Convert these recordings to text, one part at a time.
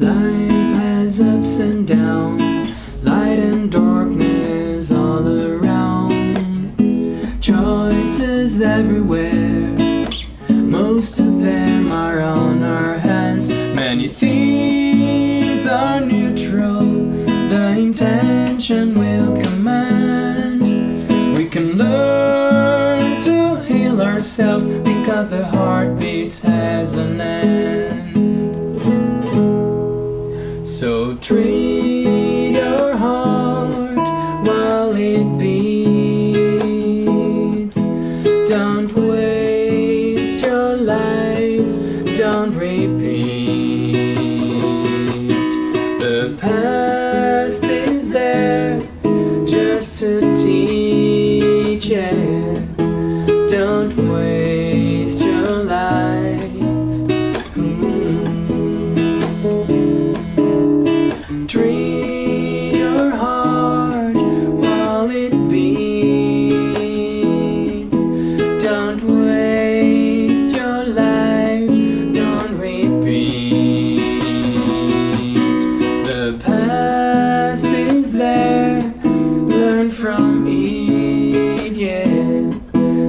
Life has ups and downs, light and darkness all around. Choices everywhere, most of them are on our hands. Many things are neutral, the intention will command. We can learn to heal ourselves because the heartbeat has an end. So treat your heart while it beats. Don't waste your life, don't repeat. The past is there just to teach it. there Learn from it, yeah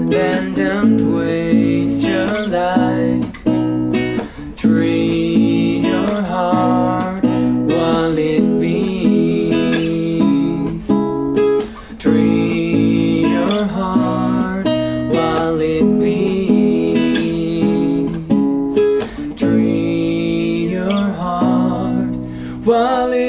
Then don't waste your life. Train your heart while it beats. Train your heart while it beats. Train your heart while it